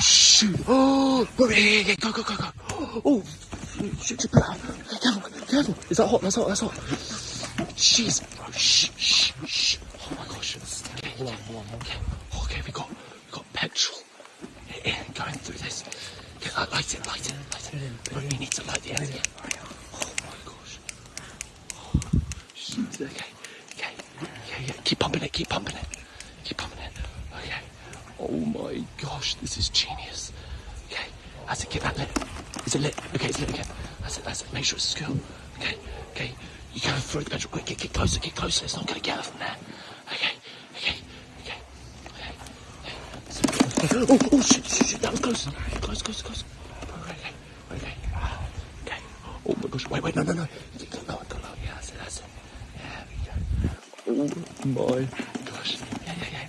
shoot! Oh, go, yeah, yeah, yeah, go, go, go, go! Oh, shoot, shoot. Okay, careful, careful. Is that hot? That's hot. That's hot. Jeez, bro. Shh, shh, shh. Oh my gosh. Okay, hold on, hold on. Okay, okay, we got, we got petrol. Yeah, yeah, going through this. Okay, uh, light it, light it, light it. Bro, you need to light the end. Yeah. Oh my gosh. Oh, shoot. Okay, okay, yeah, yeah. Keep pumping it. Keep pumping it. Keep pumping it. Okay. Oh my gosh, this is genius. Okay, that's it. Get that lit. Is it lit? Okay, it's lit again. That's it. That's it. Make sure it's secure. Okay, okay. You go throw the petrol. Quick, get, get closer. Get closer. It's not going to get her from there. Okay, okay, okay, okay. okay. Oh, oh, shit, shit, shit. That was close. Close, close, close. Okay, okay, okay. Oh my gosh. Wait, wait, no, no, no. Get lower, go lower. Yeah, that's it. That's it. Yeah, we go. Oh my gosh. Yeah, yeah, yeah.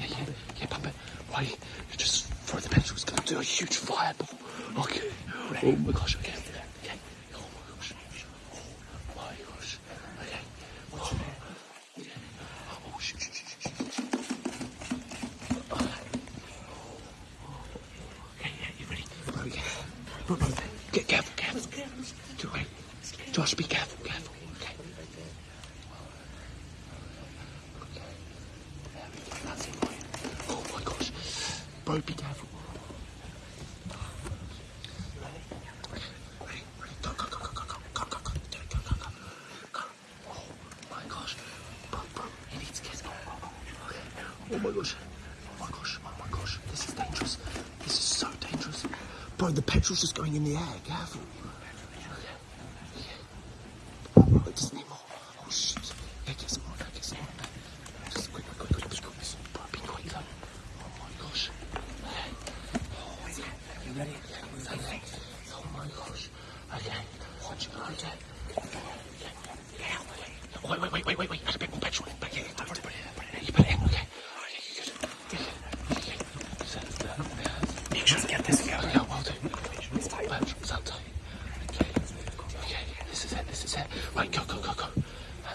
Yeah, yeah. Yeah, pump it. Wait. You just throw the petrol. It's going to do a huge fireball. Okay. Oh my gosh. Okay. Okay. Oh my gosh. Oh my gosh. Okay. Oh, okay. Yeah, you ready? Bro, yeah. Bro, bro, get careful, careful. Do it. Josh, be careful, careful. Okay. Oh my gosh. Bro, be careful. Oh my gosh. Oh my gosh. Oh my gosh. This is dangerous. This is so dangerous. Bro, the petrol's just going in the air. Careful. Okay. Yeah. Oh, I just need more. Oh shit. Yeah, get some more. Get some more. Just quick, quick, quick, quick. Quick. Bro, be quick though. Oh my gosh. Oh, yeah. You ready? Yeah. Okay. Oh my gosh. Okay. Watch. Okay. Yeah. Wait, wait, wait, wait, wait, wait. Add a bit more petrol in. Back here. I've already put it in. Put it in. You put it in. Okay. Okay, you good. Yeah. Okay. So, uh, Make sure to get this going. Yeah, well do. It's tight. Petrol's out tight. Okay. Okay. This is it. This is it. Right, go, go, go, go.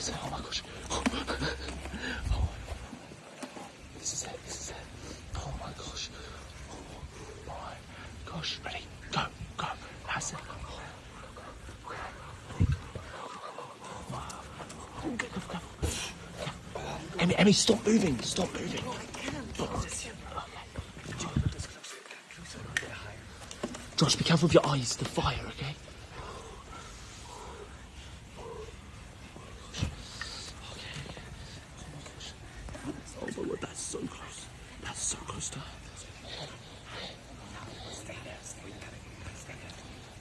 That's. Oh my gosh. Oh. This is it. This is it. Oh my gosh. Oh my gosh. Ready? Go. Go. That's it. Emmy, Emmy, stop moving. Stop moving. Josh, be careful with your eyes. The fire, okay? Oh my god, that's so close. That's so close to her.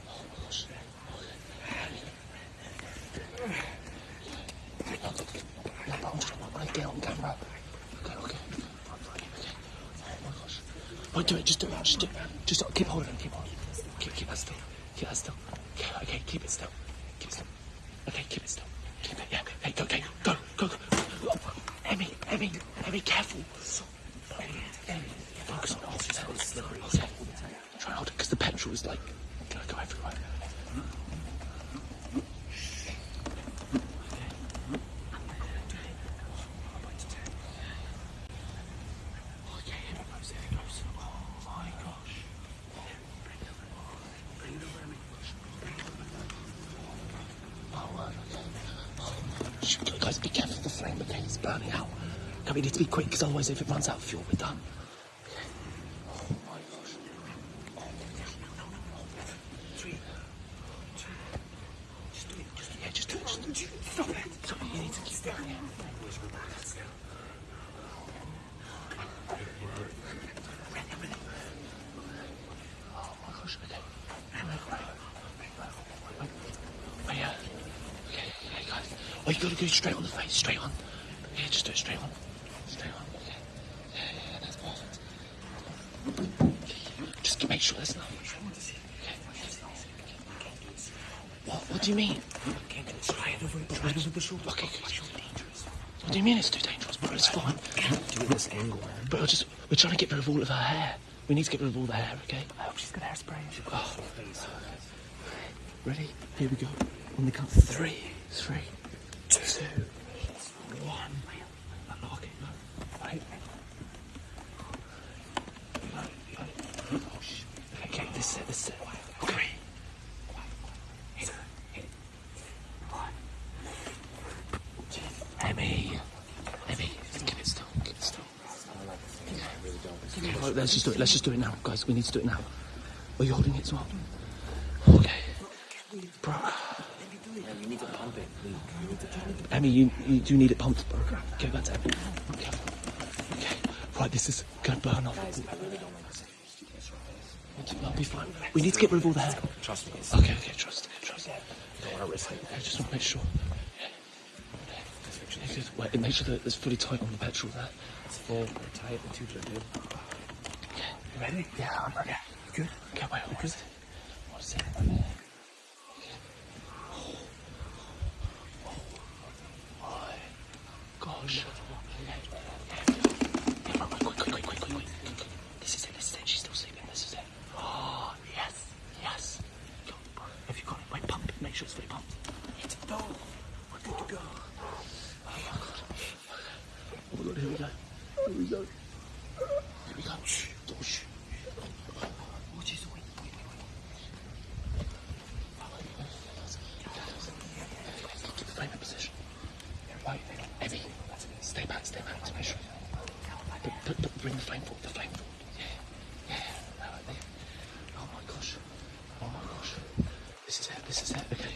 Oh my gosh. No, but I'm just I want to get on camera. Okay, okay. Right, right, okay. Oh my gosh. Wait, do it, just do it, just do it. Just keep holding, keep holding. Keep, keep that still. Keep that still. Okay, keep it still. Keep it still. Okay, keep it still. Keep it, yeah. Hey, go, okay, go, go, go. Emmy, Emmy, Emmy, careful. Emmy, Emmy, focus on it. Okay. Try and hold it, because the petrol is like, gonna go everywhere. Okay, here it goes, here it goes. Oh my gosh. Oh, word, okay. Oh, shoot, guys, be careful of the flame, okay? It's burning out. Okay, we need to be quick, because otherwise if it runs out of fuel, we're done. Okay. Oh my gosh. My gosh. Three. Two. Just do it. Just, yeah, just do it. Just do it. Stop it. Stop it. You need to keep going. Let's go. Oh my gosh, okay. Oh yeah. Okay, okay, guys. Oh, you gotta go straight on the face, straight on. Yeah, just do it straight on. Straight on. Yeah, yeah, yeah, that's perfect. Just make sure there's nothing. Okay. What? What do you mean? Okay, try it over the shoulder. Okay. What do you mean it's too dangerous? Bro, it's fine. Do it this angle. But we're just we're trying to get rid of all of her hair. We need to get rid of all the hair, okay? I hope she's got hairspray. Oh. Ready? Here we go. On the count three, three, two, one. Okay, no. Right. No, no. This is it. This is it. Okay. Emmy. Emmy, keep it still. Keep it still. Okay, right, let's just do it. Let's just do it now, guys. We need to do it now. Are you holding it as well? Okay. Bro. You need to pump it. We, we need to pump it. Emmy, you, you do need it pumped, bro. Give that to Emmy. Okay. Okay. Right, this is gonna burn off. I'll be fine. We need to get rid of all the hair. Trust me. Okay, okay, trust, okay, trust. don't want to risk it. I just want to make sure. Yeah. Okay. Wait, make sure that it's fully tight on the petrol there. It's full. Tight. The tubes are good. Okay. You ready? Yeah, I'm ready. Good. Okay, wait, what is it? Oh gosh. This is it, this is it. She's still sleeping. This is it. Oh, yes, yes. Go. Have you got it? Wait, pump it. Make sure it's fully pumped. It's. We're good to go. Oh my god. Oh my god, here we go. Here we go. Here we go. Shh. Oh, shh. Oh, jeez, wait, wait, wait, wait. Keep the frame in position. Right, Evie, stay back, stay back to make sure. Put, put, put, bring the flame forward, the flame forward. Yeah, yeah, right there. Oh my gosh, oh my gosh. This is it, this is it, okay.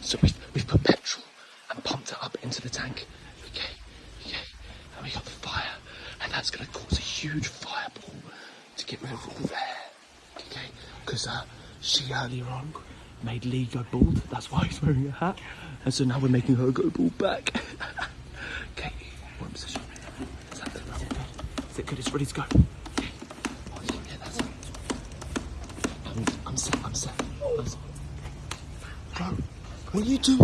So we've, we've put petrol and pumped it up into the tank. Okay, okay. And we got the fire, and that's going to cause a huge fireball to get rid of all the hair. Okay, because uh, she earlier on made Lee go bald. That's why he's wearing a hat. And so now we're making her go bald back. okay, in position. Is that good? Is it good? Is it good? It's ready to go. Okay. Oh, yeah, that's it. I'm, I'm set. I'm set. I'm set. Bro, what are you doing?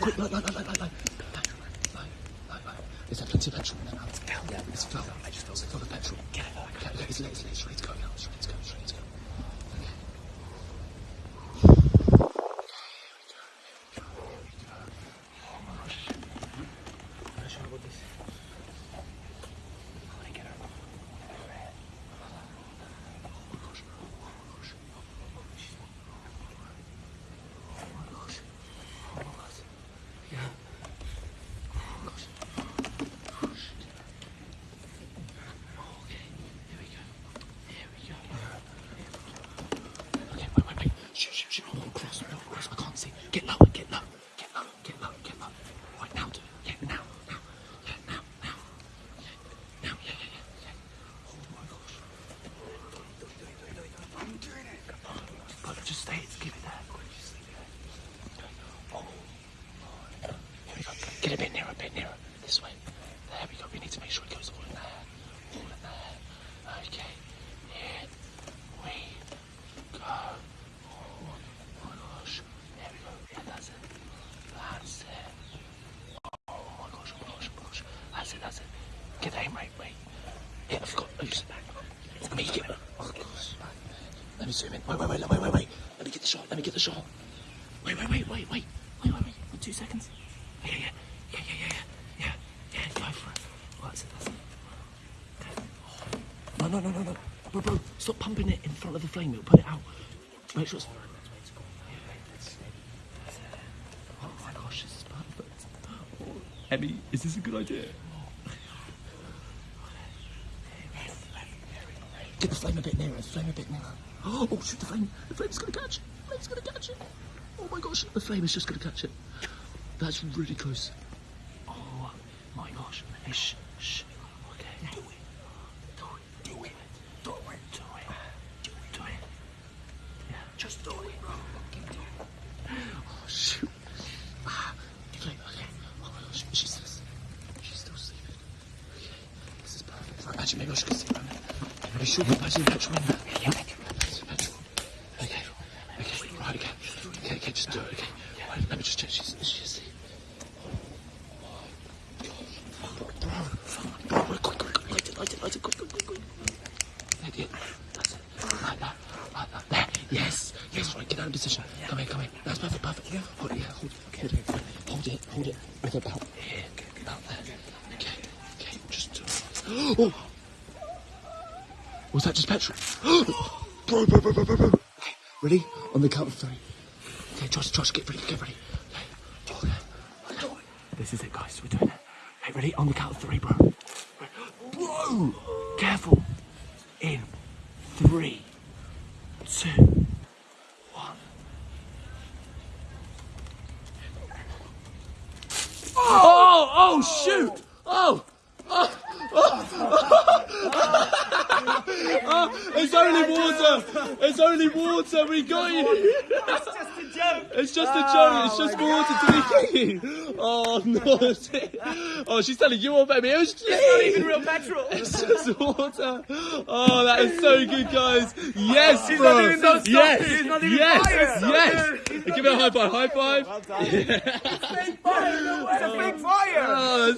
Quick, light, light, light. Light, light, light. Is there plenty of petrol in there now? Yeah, It's full. I just felt full of petrol. Get it. Okay, okay, it's, it's, it's ready to go now. It's ready to go. It's ready to go. Okay. Okay, wait, wait, wait. Shh, shh, shh. Oh, cross, no, cross. I can't see. Get lower, get low, get low, get low, get low. Right now, do it. Yeah, now, now. Yeah, now, now. Yeah, now, yeah, yeah, yeah, yeah. Oh my gosh. I'm doing it. But just stay, keep it there. Just leave it there. Oh my. Here we go. Get a bit nearer, a bit nearer. This way. There we go. We need to make sure it goes all in there. All in there. Okay. Here we go. Oh my gosh. There we go. Yeah, that's it. That's it. Oh my gosh, oh my gosh, oh my gosh. That's it, that's it. Get the aim right, wait. Yeah, I've got. Oh, you sit back. Let me get. Oh gosh. Let me zoom in. Wait, wait, wait, wait, wait, wait. Let me get the shot. Let me get the shot. Wait, wait, wait, wait, wait. Wait, wait, wait. Two seconds. Yeah, yeah, yeah, yeah, yeah, yeah, yeah, yeah. Go for it. Oh, that's it, that's it. Okay. Oh. No, no, no, no, no. Bro, bro, stop pumping it in front of the flame. It'll put it out. Make sure it's. Oh my gosh, this is perfect. Oh, Emmy, is this a good idea? Get the flame a bit nearer, the flame a bit nearer. Oh, shoot, the flame. The flame's gonna catch it. The flame's gonna catch it. Oh my gosh, the flame is just gonna catch it. That's really close. Oh my gosh. Shh, shh. Okay. Do it. Do it. Do it. Do it. Do it. Do it. Yeah. Just do it, bro. Oh, shoot. Ah, the okay. Oh my gosh, she's. She's still. Okay. This is perfect. Actually, maybe I should go around there. Are you sure you're patching petrol in there? Yeah, petrol. Petrol. Okay. Okay, right, okay. Okay, okay, just do it, okay. Right, let me just check. She's, is asleep? Yes, yes, right, get out of position. Come here, come here. That's perfect, perfect. Hold it, yeah, hold it. Hold it, hold it, hold it. With about here, about there. Okay, okay, just do it. Oh! Was that just petrol? Bro, bro, bro, bro, bro, bro. Okay, ready? On the count of three. Okay, Josh, Josh, get ready, get ready. Okay. Okay. This is it, guys. We're doing it. Okay, ready? On the count of three, bro. Bro! Careful. In three, two, one. Oh, oh, shoot! Oh! oh! It's only water! It's only water! We got you! It's just a joke. It's just a joke. It's just water to be clean. Oh no! Oh, she's telling you all. It was It's not even real petrol. It's just water. Oh, that is so good, guys. Yes, She's bro. not yes, not even yes, fired. yes. Give it a high five. High five. It's a big fire. Oh,